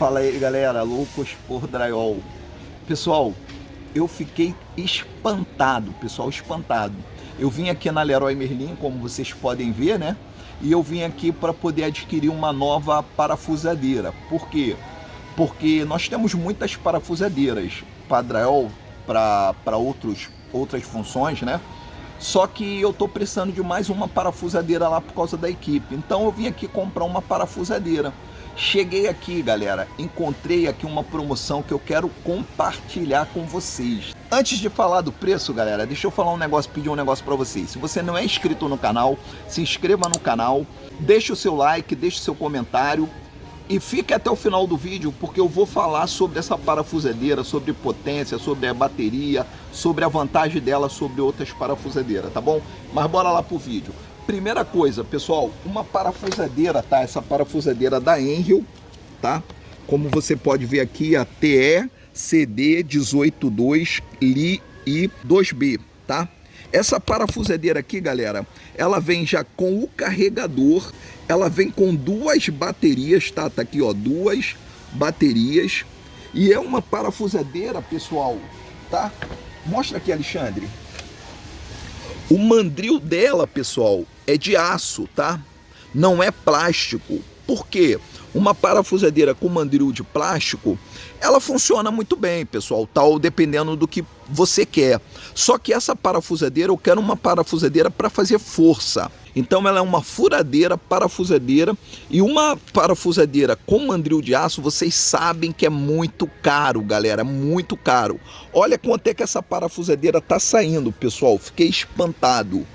Fala aí galera, loucos por drywall. Pessoal, eu fiquei espantado, pessoal, espantado. Eu vim aqui na Leroy Merlin, como vocês podem ver, né? E eu vim aqui para poder adquirir uma nova parafusadeira. Por quê? Porque nós temos muitas parafusadeiras para drywall, para outras funções, né? Só que eu estou precisando de mais uma parafusadeira lá por causa da equipe. Então eu vim aqui comprar uma parafusadeira. Cheguei aqui, galera, encontrei aqui uma promoção que eu quero compartilhar com vocês. Antes de falar do preço, galera, deixa eu falar um negócio, pedir um negócio para vocês. Se você não é inscrito no canal, se inscreva no canal, deixe o seu like, deixe o seu comentário e fique até o final do vídeo porque eu vou falar sobre essa parafusadeira, sobre potência, sobre a bateria, sobre a vantagem dela sobre outras parafusadeiras, tá bom? Mas bora lá pro vídeo. Primeira coisa, pessoal, uma parafusadeira, tá? Essa parafusadeira da Enrio, tá? Como você pode ver aqui, a TE CD 182 Li I 2B, tá? Essa parafusadeira aqui, galera, ela vem já com o carregador, ela vem com duas baterias, tá? Tá aqui, ó, duas baterias. E é uma parafusadeira, pessoal, tá? Mostra aqui, Alexandre. O mandril dela, pessoal, é de aço, tá? Não é plástico. Por quê? Uma parafusadeira com mandril de plástico, ela funciona muito bem, pessoal, tal dependendo do que você quer. Só que essa parafusadeira, eu quero uma parafusadeira para fazer força. Então ela é uma furadeira, parafusadeira e uma parafusadeira com mandril de aço, vocês sabem que é muito caro, galera, muito caro. Olha quanto é que essa parafusadeira tá saindo, pessoal, fiquei espantado. R$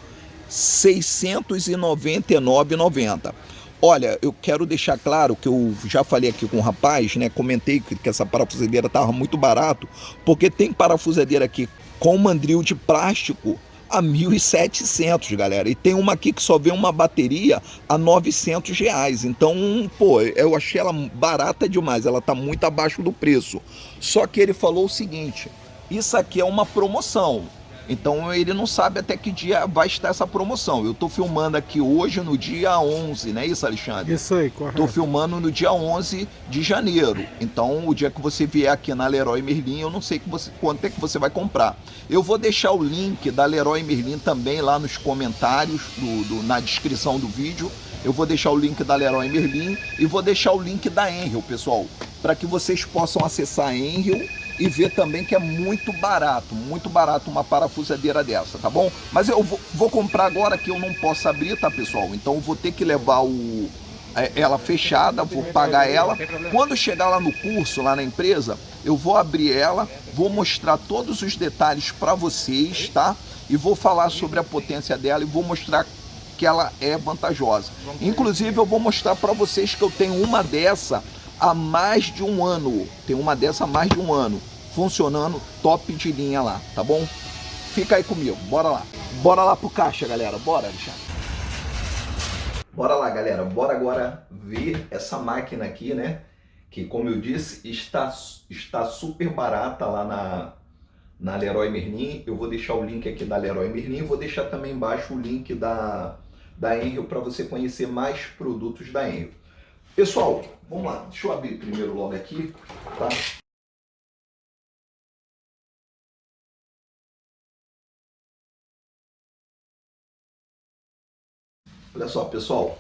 699,90. Olha, eu quero deixar claro que eu já falei aqui com o um rapaz, né? Comentei que, que essa parafusadeira estava muito barato, porque tem parafusadeira aqui com mandril de plástico a 1.700, galera. E tem uma aqui que só vem uma bateria a 900 reais. Então, pô, eu achei ela barata demais. Ela tá muito abaixo do preço. Só que ele falou o seguinte, isso aqui é uma promoção. Então ele não sabe até que dia vai estar essa promoção. Eu estou filmando aqui hoje no dia 11, não é isso, Alexandre? Isso aí, correto. Estou filmando no dia 11 de janeiro. Então o dia que você vier aqui na Leroy Merlin, eu não sei que você, quanto é que você vai comprar. Eu vou deixar o link da Leroy Merlin também lá nos comentários, do, do, na descrição do vídeo. Eu vou deixar o link da Leroy Merlin e vou deixar o link da Enrio, pessoal, para que vocês possam acessar a Enrio e ver também que é muito barato, muito barato uma parafusadeira dessa, tá bom? Mas eu vou, vou comprar agora que eu não posso abrir, tá pessoal? Então vou ter que levar o, é, ela fechada, vou pagar ela. Quando chegar lá no curso, lá na empresa, eu vou abrir ela, vou mostrar todos os detalhes para vocês, tá? E vou falar sobre a potência dela e vou mostrar que ela é vantajosa. Inclusive eu vou mostrar para vocês que eu tenho uma dessa há mais de um ano. Tem uma dessa há mais de um ano. Funcionando top de linha lá, tá bom? Fica aí comigo, bora lá. Bora lá pro caixa, galera. Bora, Alexandre. Bora lá, galera. Bora agora ver essa máquina aqui, né? Que, como eu disse, está, está super barata lá na, na Leroy Merlin. Eu vou deixar o link aqui da Leroy Merlin. Vou deixar também embaixo o link da, da Enrio para você conhecer mais produtos da Enrio. Pessoal, vamos lá, deixa eu abrir primeiro logo aqui, tá? Olha só, pessoal,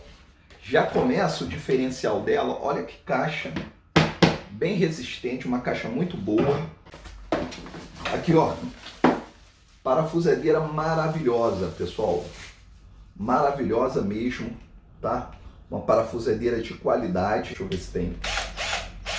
já começa o diferencial dela, olha que caixa bem resistente, uma caixa muito boa. Aqui, ó, parafusadeira maravilhosa, pessoal, maravilhosa mesmo, tá? Uma parafusadeira de qualidade. Deixa eu ver se tem.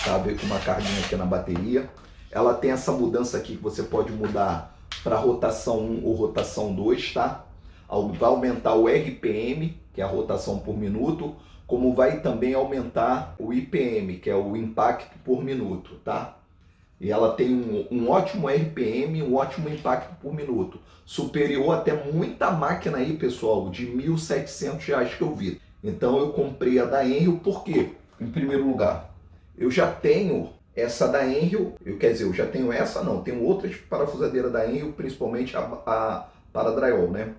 Tá, veio com uma carguinha aqui na bateria. Ela tem essa mudança aqui que você pode mudar para rotação 1 ou rotação 2, tá? Vai aumentar o RPM, que é a rotação por minuto, como vai também aumentar o IPM, que é o impacto por minuto, tá? E ela tem um, um ótimo RPM, um ótimo impacto por minuto. Superior até muita máquina aí, pessoal, de R$ 1.700 que eu vi. Então eu comprei a da Enrio porque, em primeiro lugar, eu já tenho essa da Enrio, eu quer dizer, eu já tenho essa não, tenho outras parafusadeiras da Enrio, principalmente a, a para drywall, né?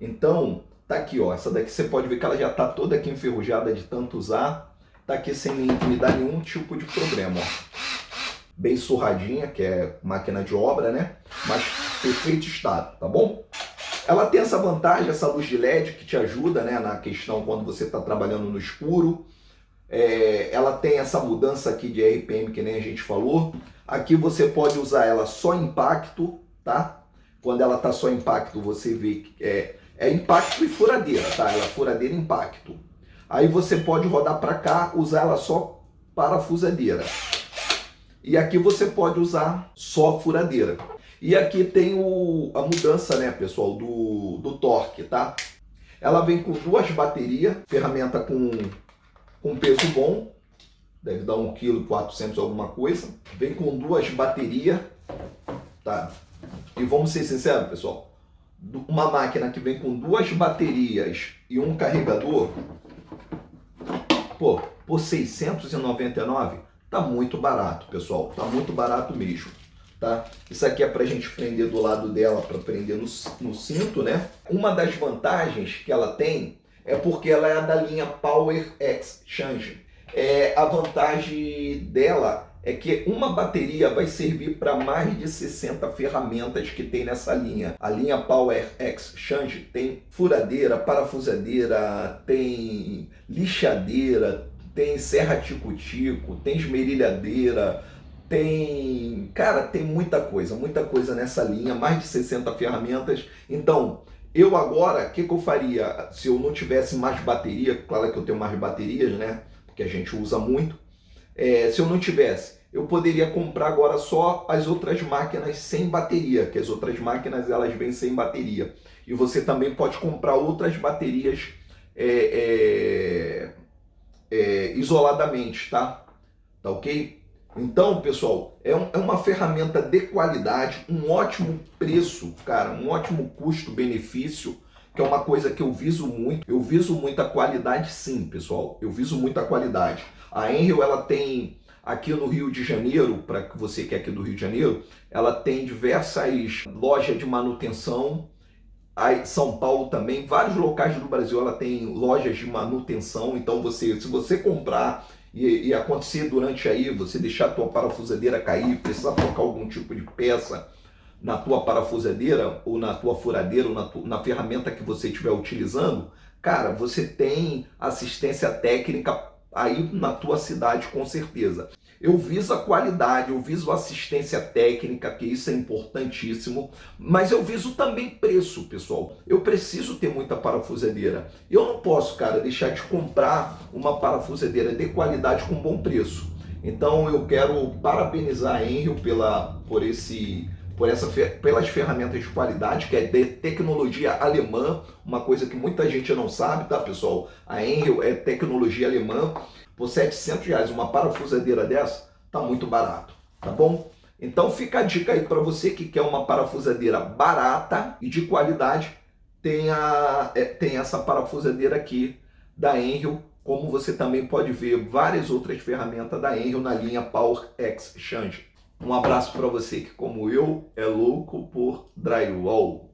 Então, tá aqui, ó, essa daqui você pode ver que ela já tá toda aqui enferrujada de tanto usar. tá aqui sem me dar nenhum tipo de problema, ó. Bem surradinha, que é máquina de obra, né? Mas perfeito estado, tá bom? Ela tem essa vantagem, essa luz de LED que te ajuda né, na questão quando você está trabalhando no escuro. É, ela tem essa mudança aqui de RPM que nem a gente falou. Aqui você pode usar ela só impacto, tá? Quando ela tá só impacto, você vê que é, é impacto e furadeira, tá? Ela é furadeira e impacto. Aí você pode rodar para cá, usar ela só parafusadeira. E aqui você pode usar só furadeira. E aqui tem o, a mudança, né, pessoal, do, do torque, tá? Ela vem com duas baterias, ferramenta com, com peso bom, deve dar 1,4 kg alguma coisa. Vem com duas baterias, tá? E vamos ser sinceros, pessoal, uma máquina que vem com duas baterias e um carregador, pô, por 699, tá muito barato, pessoal, tá muito barato mesmo tá? Isso aqui é para a gente prender do lado dela, para prender no, no cinto, né? Uma das vantagens que ela tem é porque ela é da linha Power Exchange. É, a vantagem dela é que uma bateria vai servir para mais de 60 ferramentas que tem nessa linha. A linha Power Exchange tem furadeira, parafusadeira, tem lixadeira, tem serra tico-tico, tem esmerilhadeira, tem, cara, tem muita coisa, muita coisa nessa linha, mais de 60 ferramentas. Então, eu agora, o que, que eu faria se eu não tivesse mais bateria? Claro que eu tenho mais baterias, né? Porque a gente usa muito. É, se eu não tivesse, eu poderia comprar agora só as outras máquinas sem bateria, que as outras máquinas elas vêm sem bateria. E você também pode comprar outras baterias é, é, é isoladamente, tá? Tá ok? Então, pessoal, é, um, é uma ferramenta de qualidade, um ótimo preço, cara, um ótimo custo-benefício, que é uma coisa que eu viso muito. Eu viso muita qualidade sim, pessoal. Eu viso muita qualidade. A Enrio, ela tem aqui no Rio de Janeiro, para você que é aqui do Rio de Janeiro, ela tem diversas lojas de manutenção. Aí, São Paulo também, vários locais do Brasil ela tem lojas de manutenção. Então, você, se você comprar e, e, acontecer durante aí, você deixar a tua parafusadeira cair, precisar trocar algum tipo de peça na tua parafusadeira ou na tua furadeira ou na, tu, na ferramenta que você estiver utilizando, cara, você tem assistência técnica aí na tua cidade com certeza. Eu viso a qualidade, eu viso assistência técnica, que isso é importantíssimo, mas eu viso também preço, pessoal. Eu preciso ter muita parafusadeira. Eu não posso, cara, deixar de comprar uma parafusadeira de qualidade com bom preço. Então eu quero parabenizar a Enrio pela, por esse por essa, pelas ferramentas de qualidade, que é de tecnologia alemã, uma coisa que muita gente não sabe, tá pessoal? A Enrio é tecnologia alemã, por 700 reais uma parafusadeira dessa, tá muito barato, tá bom? Então fica a dica aí para você que quer uma parafusadeira barata e de qualidade, tem, a, é, tem essa parafusadeira aqui da Enrio, como você também pode ver várias outras ferramentas da Enrio na linha Power Exchange. Um abraço para você que, como eu, é louco por drywall.